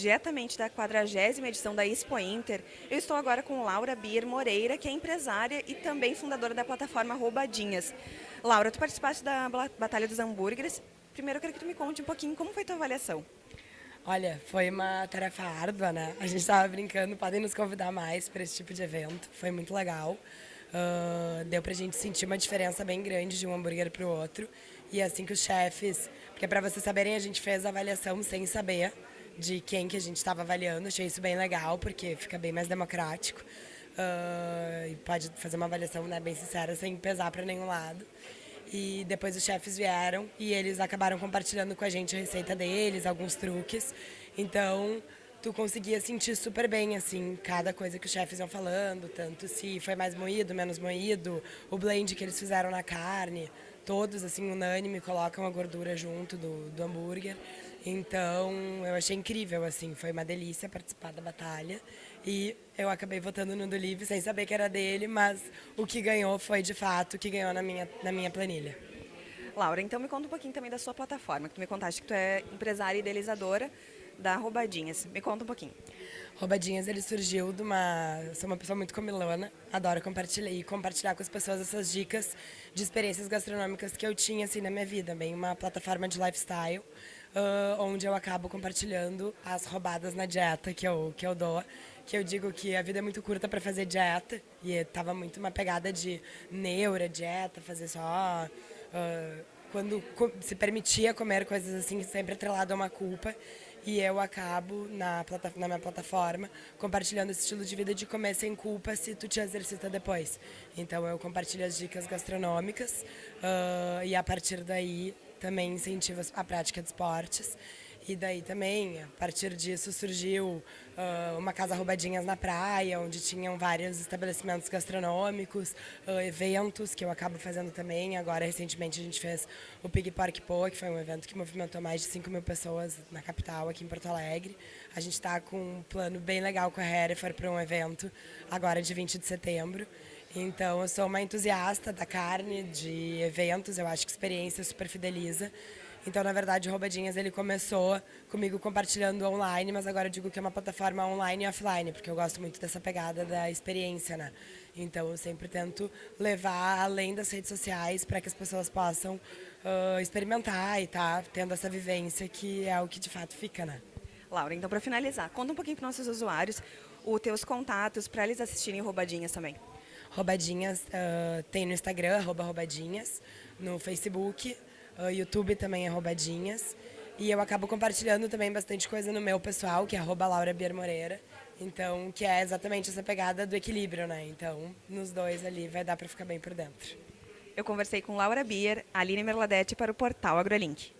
diretamente da 40 edição da Expo Inter. Eu estou agora com Laura Bier Moreira, que é empresária e também fundadora da plataforma Roubadinhas. Laura, tu participaste da Batalha dos Hambúrgueres. Primeiro eu quero que tu me conte um pouquinho como foi tua avaliação. Olha, foi uma tarefa árdua, né? A gente estava brincando, podem nos convidar mais para esse tipo de evento. Foi muito legal. Uh, deu pra gente sentir uma diferença bem grande de um hambúrguer para o outro. E é assim que os chefes... Porque para vocês saberem, a gente fez a avaliação sem saber de quem que a gente estava avaliando. Achei isso bem legal, porque fica bem mais democrático. Uh, e pode fazer uma avaliação né, bem sincera, sem pesar para nenhum lado. E depois os chefes vieram e eles acabaram compartilhando com a gente a receita deles, alguns truques. Então, tu conseguia sentir super bem, assim, cada coisa que os chefes iam falando, tanto se foi mais moído, menos moído, o blend que eles fizeram na carne, todos, assim, unânime, colocam a gordura junto do, do hambúrguer. Então, eu achei incrível, assim, foi uma delícia participar da batalha. E eu acabei votando no do Livre sem saber que era dele, mas o que ganhou foi, de fato, o que ganhou na minha, na minha planilha. Laura, então me conta um pouquinho também da sua plataforma, que tu me contaste que tu é empresária idealizadora da Roubadinhas. Me conta um pouquinho. Roubadinhas, ele surgiu de uma... Sou uma pessoa muito comilona, adoro compartilhar e compartilhar com as pessoas essas dicas de experiências gastronômicas que eu tinha, assim, na minha vida. Bem, uma plataforma de lifestyle, uh, onde eu acabo compartilhando as roubadas na dieta que eu, que eu dou que eu digo que a vida é muito curta para fazer dieta e estava muito uma pegada de neura, dieta, fazer só uh, quando se permitia comer coisas assim sempre atrelado a uma culpa e eu acabo na, na minha plataforma compartilhando esse estilo de vida de comer sem culpa se tu te exercita depois. Então eu compartilho as dicas gastronômicas uh, e a partir daí também incentivo a prática de esportes. E daí também, a partir disso, surgiu uh, uma casa roubadinhas na praia, onde tinham vários estabelecimentos gastronômicos, uh, eventos que eu acabo fazendo também. Agora, recentemente, a gente fez o Pig Pork Po, que foi um evento que movimentou mais de 5 mil pessoas na capital, aqui em Porto Alegre. A gente está com um plano bem legal com a Hereford para um evento agora de 20 de setembro. Então, eu sou uma entusiasta da carne, de eventos, eu acho que experiência super fideliza. Então, na verdade, o Roubadinhas ele começou comigo compartilhando online, mas agora eu digo que é uma plataforma online e offline, porque eu gosto muito dessa pegada da experiência, né? Então, eu sempre tento levar além das redes sociais para que as pessoas possam uh, experimentar e tá tendo essa vivência que é o que de fato fica, né? Laura, então para finalizar, conta um pouquinho para nossos usuários os teus contatos para eles assistirem Roubadinhas também. Roubadinhas uh, tem no Instagram, arroba roubadinhas, no Facebook, o YouTube também é Roubadinhas. E eu acabo compartilhando também bastante coisa no meu pessoal, que é arroba Laura Bier Moreira. Então, que é exatamente essa pegada do equilíbrio, né? Então, nos dois ali vai dar para ficar bem por dentro. Eu conversei com Laura Bier, Aline Merladete para o portal AgroLink.